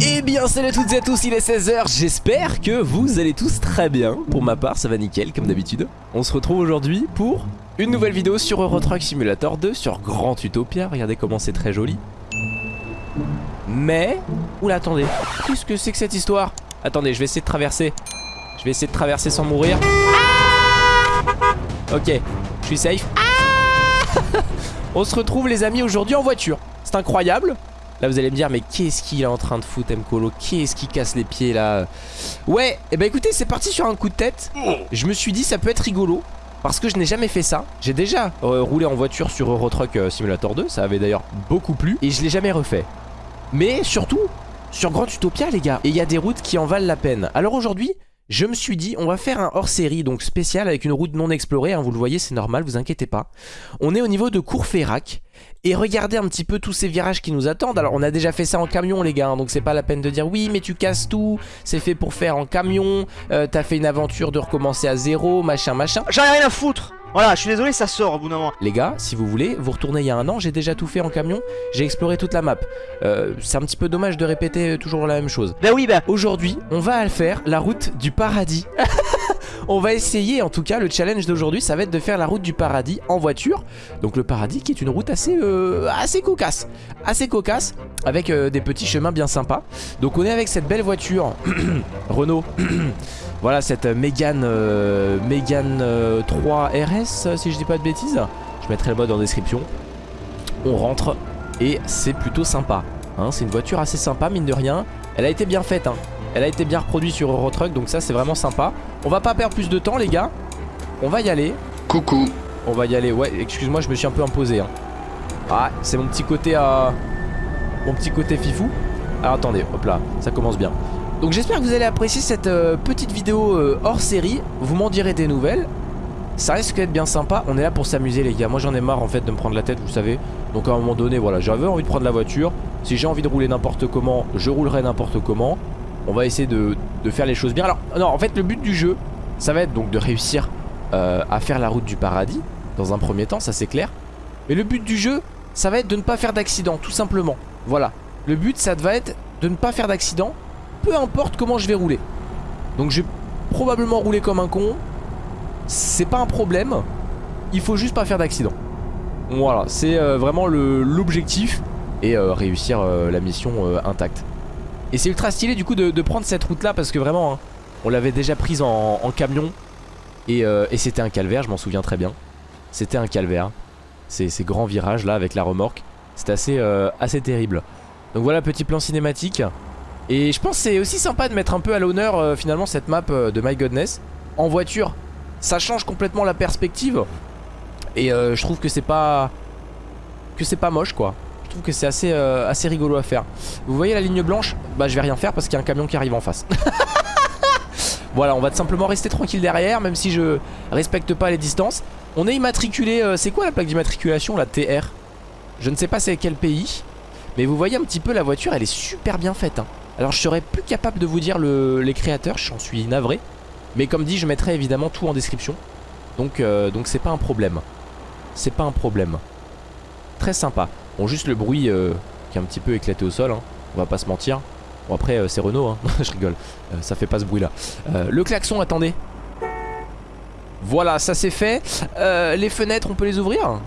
Eh bien salut à toutes et à tous, il est 16h, j'espère que vous allez tous très bien. Pour ma part ça va nickel comme d'habitude. On se retrouve aujourd'hui pour une nouvelle vidéo sur Euro Truck Simulator 2 Sur Grand Utopia, regardez comment c'est très joli. Mais... Oula attendez, qu'est-ce que c'est que cette histoire? Attendez je vais essayer de traverser. Je vais essayer de traverser sans mourir. Ok, je suis safe. On se retrouve les amis aujourd'hui en voiture. C'est incroyable Là vous allez me dire mais qu'est-ce qu'il est en train de foutre Mkolo Qu'est-ce qui casse les pieds là? Ouais et eh ben écoutez c'est parti sur un coup de tête. Je me suis dit ça peut être rigolo Parce que je n'ai jamais fait ça. J'ai déjà euh, roulé en voiture sur Euro Truck euh, Simulator 2 Ça avait d'ailleurs beaucoup plu Et je l'ai jamais refait. Mais surtout sur Grand Utopia les gars Et il y a des routes qui en valent la peine. Alors aujourd'hui je me suis dit on va faire un hors-série donc spécial avec une route non explorée hein, vous le voyez c'est normal vous inquiétez pas. On est au niveau de Courfeyrac et regardez un petit peu tous ces virages qui nous attendent. Alors on a déjà fait ça en camion les gars hein, donc c'est pas la peine de dire oui mais tu casses tout c'est fait pour faire en camion euh, t'as fait une aventure de recommencer à zéro machin machin. J'en ai rien à foutre voilà, je suis désolé, ça sort au bout d'un moment. Les gars, si vous voulez, vous retournez il y a un an, j'ai déjà tout fait en camion, j'ai exploré toute la map. Euh, c'est un petit peu dommage de répéter toujours la même chose. Bah oui, bah. Aujourd'hui, on va faire la route du paradis. on va essayer, en tout cas, le challenge d'aujourd'hui, ça va être de faire la route du paradis en voiture. Donc le paradis qui est une route assez, euh, assez cocasse. Assez cocasse, avec euh, des petits chemins bien sympas. Donc on est avec cette belle voiture, Renault. Voilà cette Mégane euh, Mégane 3 euh, RS si je dis pas de bêtises Je mettrai le mode en description On rentre et c'est plutôt sympa hein, C'est une voiture assez sympa mine de rien Elle a été bien faite hein. Elle a été bien reproduite sur Eurotruck donc ça c'est vraiment sympa. On va pas perdre plus de temps les gars. On va y aller. Coucou. On va y aller. Ouais excuse-moi je me suis un peu imposé hein. Ah c'est mon petit côté à... Mon petit côté fifou. Alors attendez hop là ça commence bien. Donc j'espère que vous allez apprécier cette euh, petite vidéo euh, hors série. Vous m'en direz des nouvelles. Ça risque d'être bien sympa. On est là pour s'amuser les gars. Moi j'en ai marre en fait de me prendre la tête vous savez. Donc à un moment donné voilà j'avais envie de prendre la voiture. Si j'ai envie de rouler n'importe comment Je roulerai n'importe comment On va essayer de, faire les choses bien Alors non en fait le but du jeu Ça va être donc de réussir euh, à faire la route du paradis Dans un premier temps ça c'est clair Mais le but du jeu ça va être de ne pas faire d'accident tout simplement Voilà Le but ça va être de ne pas faire d'accident peu importe comment je vais rouler. Donc je vais probablement rouler comme un con. C'est pas un problème. Il faut juste pas faire d'accident. Voilà, c'est euh, vraiment l'objectif. Et euh, réussir la mission intacte. Et c'est ultra stylé du coup de, prendre cette route là parce que vraiment hein, on l'avait déjà prise en, camion. Et, et c'était un calvaire, je m'en souviens très bien. C'était un calvaire. Ces, ces, grands virages là avec la remorque. C'était assez, assez terrible. Donc voilà, petit plan cinématique. Et je pense c'est aussi sympa de mettre un peu à l'honneur euh, finalement cette map euh, de My Godness en voiture. Ça change complètement la perspective. Et euh, je trouve que c'est pas que c'est pas moche quoi. Je trouve que c'est assez, assez rigolo à faire. Vous voyez la ligne blanche? Bah je vais rien faire parce qu'il y a un camion qui arrive en face. voilà, on va simplement rester tranquille derrière même si je respecte pas les distances. On est immatriculé, c'est quoi la plaque d'immatriculation la TR Je ne sais pas c'est quel pays. Mais vous voyez un petit peu la voiture, elle est super bien faite. Hein. Alors je serais plus capable de vous dire les créateurs, j'en suis navré. Mais comme dit, je mettrai évidemment tout en description. Donc euh, donc c'est pas un problème. C'est pas un problème. Très sympa. Bon, juste le bruit euh, qui est un petit peu éclaté au sol. Hein. On va pas se mentir. Bon, après, euh, c'est Renault. Hein. je rigole. ça fait pas ce bruit là. le klaxon, attendez. Voilà, ça c'est fait. les fenêtres, on peut les ouvrir?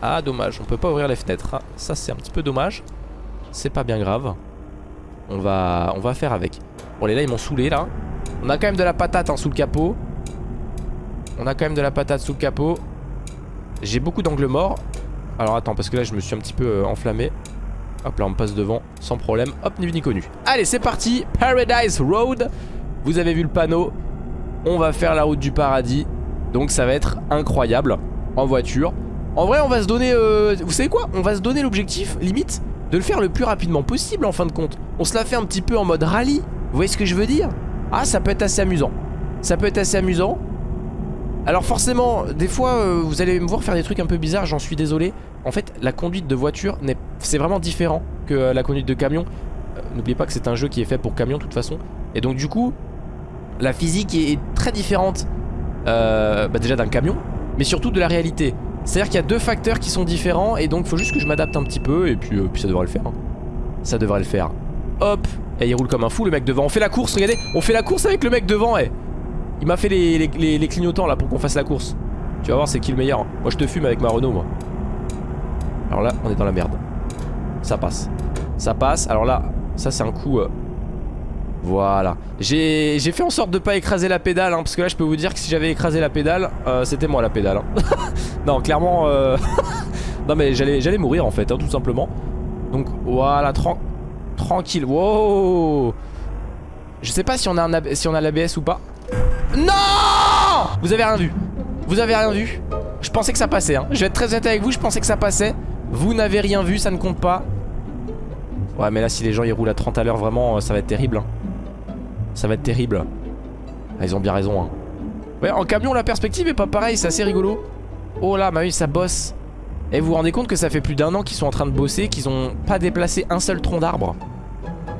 Ah, dommage. On peut pas ouvrir les fenêtres. Ah, ça, c'est un petit peu dommage. C'est pas bien grave. On va, on va faire avec Bon les là ils m'ont saoulé là On a quand même de la patate hein, sous le capot On a quand même de la patate sous le capot J'ai beaucoup d'angles morts Alors attends parce que là je me suis un petit peu euh, enflammé. Hop là on passe devant sans problème. Hop ni vu ni connu. Allez c'est parti. Paradise Road. Vous avez vu le panneau. On va faire la route du paradis. Donc ça va être incroyable. En voiture. En vrai on va se donner euh, Vous savez quoi? On va se donner l'objectif limite de le faire le plus rapidement possible en fin de compte. On se la fait un petit peu en mode rallye. Vous voyez ce que je veux dire? Ah, ça peut être assez amusant. Ça peut être assez amusant. Alors forcément, des fois, euh, vous allez me voir faire des trucs un peu bizarres, j'en suis désolé. En fait, la conduite de voiture, c'est vraiment différent que euh, la conduite de camion. Euh, n'oubliez pas que c'est un jeu qui est fait pour camion de toute façon. Et donc du coup, la physique est, très différente bah, déjà d'un camion, mais surtout de la réalité. C'est-à-dire qu'il y a deux facteurs qui sont différents et donc il faut juste que je m'adapte un petit peu et puis, ça devrait le faire. Hein. Ça devrait le faire. Hop Et il roule comme un fou le mec devant. On fait la course, regardez On fait la course avec le mec devant, eh Il m'a fait les, clignotants là pour qu'on fasse la course. Tu vas voir c'est qui le meilleur. Moi je te fume avec ma Renault moi. Alors là on est dans la merde. Ça passe. Ça passe. Alors là, ça c'est un coup... euh, Voilà. J'ai fait en sorte de pas écraser la pédale, hein, parce que là je peux vous dire que si j'avais écrasé la pédale, euh, c'était moi la pédale. hein. non, clairement... euh, non mais j'allais mourir en fait, hein, tout simplement. Donc voilà, tran- tranquille. Wow Je sais pas si on a, si on a l'ABS ou pas. Non Vous avez rien vu. Vous avez rien vu. Je pensais que ça passait. Hein. Je vais être très honnête avec vous, je pensais que ça passait. Vous n'avez rien vu, ça ne compte pas. Ouais, mais là, si les gens ils roulent à 30 à l'heure, vraiment, euh, ça va être terrible. hein. Ça va être terrible. Ah, ils ont bien raison. Hein. Ouais, en camion, la perspective est pas pareille, c'est assez rigolo. Oh là, bah oui, ça bosse. Et vous vous rendez compte que ça fait plus d'un an qu'ils sont en train de bosser, qu'ils ont pas déplacé un seul tronc d'arbre.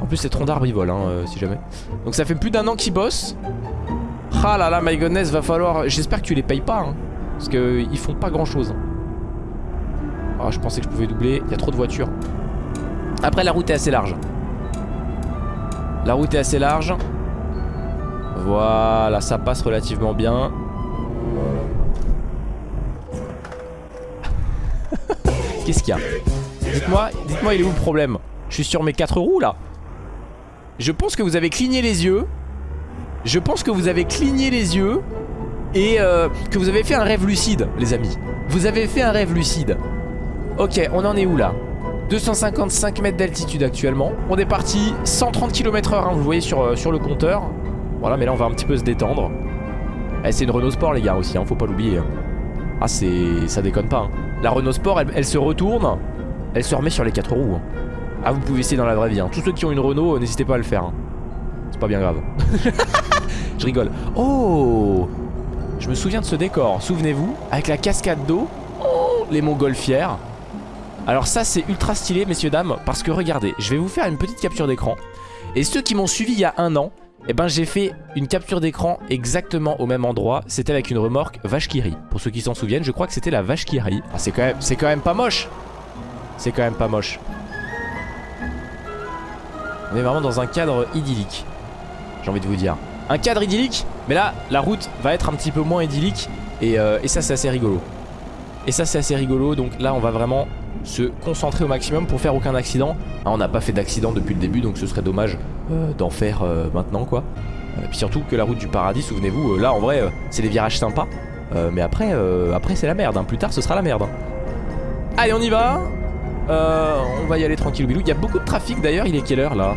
En plus, ces troncs d'arbre ils volent, hein, euh, si jamais. Donc ça fait plus d'un an qu'ils bossent. Ah là là, my goodness, va falloir. J'espère que tu les payes pas, hein, parce que ils font pas grand chose. Ah, je pensais que je pouvais doubler. Il y a trop de voitures. Après, la route est assez large. La route est assez large. Voilà, ça passe relativement bien. Qu'est-ce qu'il y a? Dites-moi, dites-moi, il est où le problème? Je suis sur mes quatre roues là. Je pense que vous avez cligné les yeux. Je pense que vous avez cligné les yeux et euh, que vous avez fait un rêve lucide, les amis. Vous avez fait un rêve lucide. Ok, on en est où là? 255 mètres d'altitude actuellement. On est parti 130 km h vous voyez sur, euh, sur le compteur. Voilà, mais là on va un petit peu se détendre. Eh, c'est une Renault Sport les gars aussi, hein, faut pas l'oublier. hein. Ah ça déconne pas. hein. La Renault Sport, elle, elle se retourne, elle se remet sur les quatre roues. hein. Ah vous pouvez essayer dans la vraie vie. Tous ceux qui ont une Renault, euh, n'hésitez pas à le faire. C'est pas bien grave. Je rigole. Oh Je me souviens de ce décor, souvenez-vous, avec la cascade d'eau, oh, les montgolfières. Alors ça c'est ultra stylé messieurs dames parce que regardez je vais vous faire une petite capture d'écran. Et ceux qui m'ont suivi il y a un an eh ben j'ai fait une capture d'écran exactement au même endroit. C'était avec une remorque vache qui pour ceux qui s'en souviennent je crois que c'était la vache qui rit. Ah, c'est quand quand même pas moche. C'est quand même pas moche. On est vraiment dans un cadre idyllique j'ai envie de vous dire un cadre idyllique mais là la route va être un petit peu moins idyllique et, euh, et ça c'est assez rigolo. Et ça c'est assez rigolo donc là on va vraiment se concentrer au maximum pour faire aucun accident. Ah, On n'a pas fait d'accident depuis le début donc ce serait dommage euh, d'en faire euh, maintenant quoi. Euh, Puis surtout que la route du paradis souvenez-vous là en vrai c'est des virages sympas. Mais après, après c'est la merde hein. plus tard ce sera la merde hein. Allez on y va. On va y aller tranquille Il y a beaucoup de trafic d'ailleurs il est quelle heure là?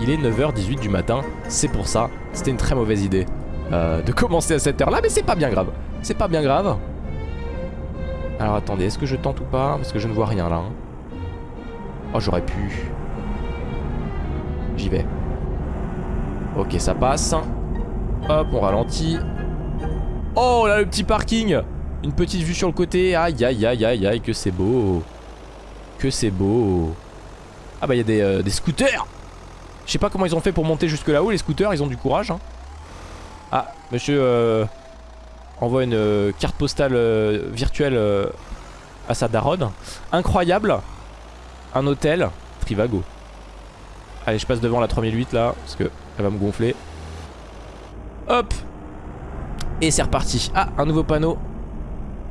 Il est 9h18 du matin C'est pour ça c'était une très mauvaise idée euh, De commencer à cette heure là mais c'est pas bien grave C'est pas bien grave alors attendez, est-ce que je tente ou pas? Parce que je ne vois rien là. hein. Oh, j'aurais pu. J'y vais. Ok, ça passe. Hop, on ralentit. Oh là, le petit parking Une petite vue sur le côté. Aïe, aïe, aïe, aïe, aïe, que c'est beau. Que c'est beau. Ah bah, il y a des, euh, des scooters Je sais pas comment ils ont fait pour monter jusque là-haut, les scooters. Ils ont du courage. hein. Ah, monsieur... euh, envoie une euh, carte postale euh, virtuelle à sa daronne. Incroyable. Un hôtel. Trivago. Allez, je passe devant la 3008 là, parce que elle va me gonfler. Hop Et c'est reparti. Ah, un nouveau panneau.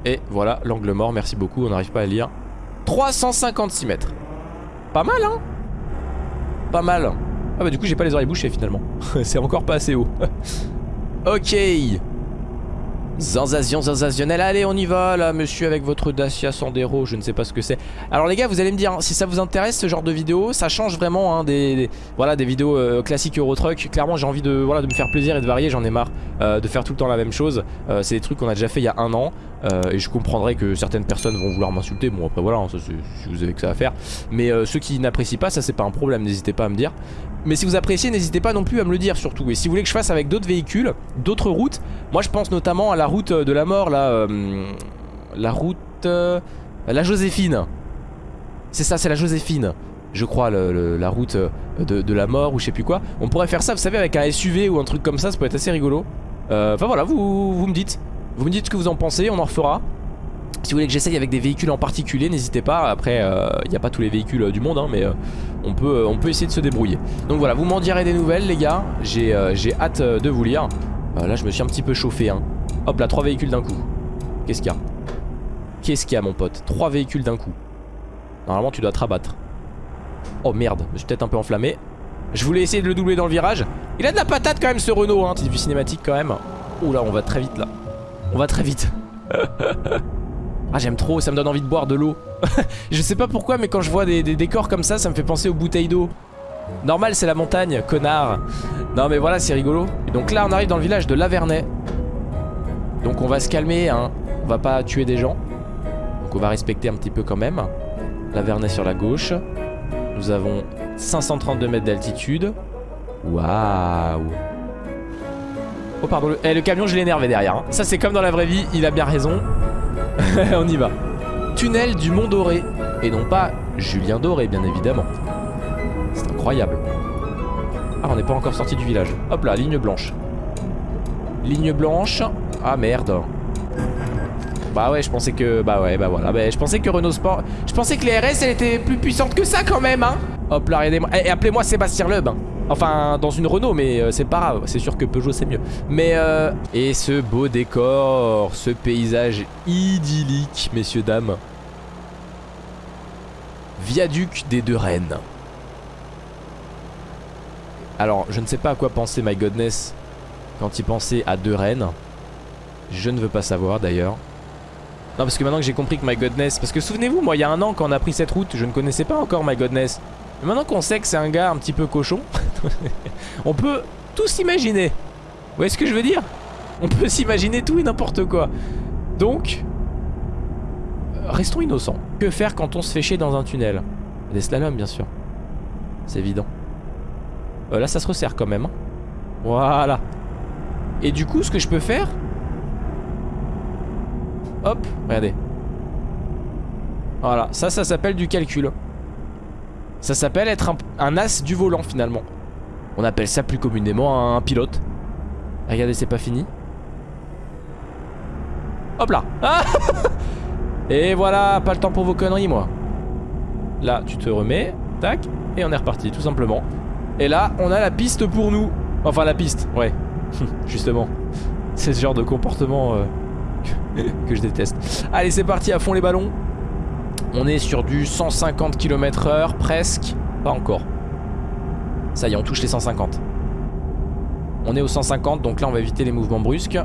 Et voilà, l'angle mort, merci beaucoup, on n'arrive pas à lire. 356 mètres. Pas mal, hein? Pas mal. Ah bah du coup, j'ai pas les oreilles bouchées finalement. c'est encore pas assez haut. ok Sensation sensationnelle, allez on y va là monsieur avec votre Dacia Sandero, je ne sais pas ce que c'est. Alors les gars vous allez me dire, hein, si ça vous intéresse ce genre de vidéo, ça change vraiment hein, des, voilà, des vidéos euh, classiques Eurotruck Clairement j'ai envie de, voilà, de me faire plaisir et de varier, j'en ai marre euh, de faire tout le temps la même chose. Euh, C'est des trucs qu'on a déjà fait il y a un an Et je comprendrais que certaines personnes vont vouloir m'insulter, bon après voilà, hein, si vous avez que ça à faire. Mais ceux qui n'apprécient pas, ça c'est pas un problème, n'hésitez pas à me dire. Mais si vous appréciez, n'hésitez pas non plus à me le dire surtout. Et si vous voulez que je fasse avec d'autres véhicules, d'autres routes, moi je pense notamment à la route de la mort, là, euh, la route, euh, la Joséphine. C'est ça, c'est la Joséphine, je crois, la route euh, de, la mort ou je sais plus quoi. On pourrait faire ça, vous savez, avec un SUV ou un truc comme ça, ça peut être assez rigolo. Enfin voilà, vous, vous me dites, vous me dites ce que vous en pensez, on en refera. Si vous voulez que j'essaye avec des véhicules en particulier, n'hésitez pas. Après, il n'y a pas tous les véhicules du monde, hein, mais on, peut, on peut essayer de se débrouiller. Donc voilà, vous m'en direz des nouvelles, les gars. J'ai hâte de vous lire. Là, je me suis un petit peu chauffé. Hein. Hop là, trois véhicules d'un coup. Qu'est-ce qu'il y a? Qu'est-ce qu'il y a, mon pote? Trois véhicules d'un coup. Normalement, tu dois te rabattre. Oh merde, je suis peut-être un peu enflammé. Je voulais essayer de le doubler dans le virage. Il a de la patate quand même, ce Renault. Hein. Petite vue cinématique quand même. Oh là, on va très vite là. On va très vite. Ah j'aime trop, ça me donne envie de boire de l'eau Je sais pas pourquoi mais quand je vois des, décors comme ça Ça me fait penser aux bouteilles d'eau Normal c'est la montagne, connard Non mais voilà c'est rigolo Et donc là on arrive dans le village de Lavernay Donc on va se calmer hein. On va pas tuer des gens Donc on va respecter un petit peu quand même Lavernay sur la gauche Nous avons 532 mètres d'altitude Waouh Oh pardon, le, eh, le camion je l'ai énervé derrière hein. Ça c'est comme dans la vraie vie, il a bien raison On y va. Tunnel du Mont Doré. Et non pas Julien Doré, bien évidemment. Incroyable. Ah, on n'est pas encore sorti du village. Hop là, ligne blanche. Ligne blanche. Ah merde. Bah ouais, je pensais que... Bah ouais, bah voilà. Bah, je pensais que Renault Sport... Je pensais que les RS, elle était plus puissante que ça quand même, hein. Hop là, regardez-moi. Et appelez-moi Sébastien Loeb. Enfin, dans une Renault, mais euh, c'est pas grave. C'est sûr que Peugeot, c'est mieux. Mais, euh... Et ce beau décor, ce paysage idyllique, messieurs, dames. Viaduc des Deux Rennes. Alors, je ne sais pas à quoi penser My Godness quand il pensait à Deux Rennes. Je ne veux pas savoir, d'ailleurs. Non, parce que maintenant que j'ai compris que My Godness... Parce que souvenez-vous, moi, il y a un an, quand on a pris cette route, je ne connaissais pas encore My Godness. Mais maintenant qu'on sait que c'est un gars un petit peu cochon, on peut tout s'imaginer. Vous voyez ce que je veux dire? On peut s'imaginer tout et n'importe quoi. Donc, restons innocents. Que faire quand on se fait chier dans un tunnel? Des slaloms, bien sûr. C'est évident. Euh, là, ça se resserre quand même. Hein. Voilà. Et du coup, ce que je peux faire... Hop, regardez. Voilà, ça, ça s'appelle du calcul. Ça s'appelle être un, as du volant finalement. On appelle ça plus communément un, pilote. Regardez, c'est pas fini. Hop là Et voilà, pas le temps pour vos conneries moi. Là, tu te remets, tac, et on est reparti, tout simplement. Et là, on a la piste pour nous. Enfin, la piste, ouais. Justement. C'est ce genre de comportement euh, que je déteste. Allez, c'est parti, à fond les ballons. On est sur du 150 km heure presque. Pas encore. Ça y est, on touche les 150. On est au 150, donc là on va éviter les mouvements brusques.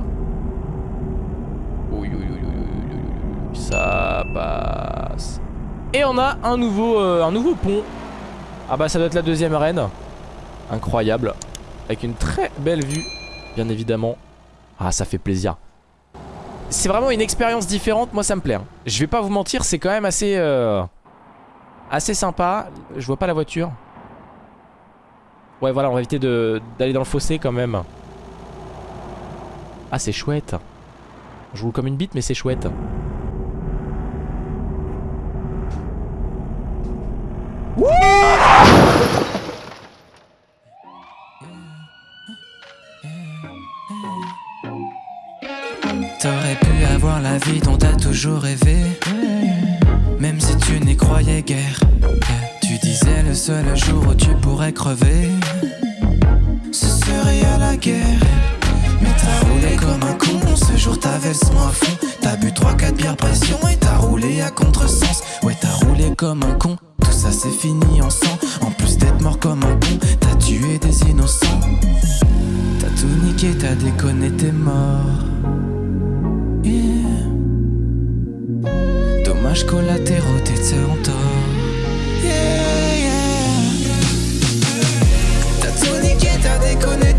Ça passe. Et on a un nouveau, euh, un nouveau pont. Ah bah ça doit être la deuxième arène. Incroyable. Avec une très belle vue, bien évidemment. Ah ça fait plaisir c'est vraiment une expérience différente, moi ça me plaît. Hein. Je vais pas vous mentir, c'est quand même assez euh, assez sympa. Je vois pas la voiture. Ouais voilà, on va éviter d'aller dans le fossé quand même. Ah c'est chouette. Je roule comme une bite mais c'est chouette. T'aurais pu avoir la vie dont t'as toujours rêvé. Même si tu n'y croyais guère. Tu disais le seul jour où tu pourrais crever. Ce serait à la guerre. Mais t'as roulé comme un con. Ce jour t'avais le son à fond. T'as bu 3-4 bières pression Et t'as roulé à contresens. Ouais t'as roulé comme un con. Tout ça c'est fini en sang. En plus d'être mort comme un con T'as tué des innocents. T'as tout niqué, t'as déconné, t'es mort yeah. Collatéraux, tes yeah. T'as déconné.